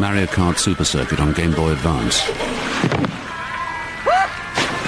Mario Kart Super Circuit on Game Boy Advance.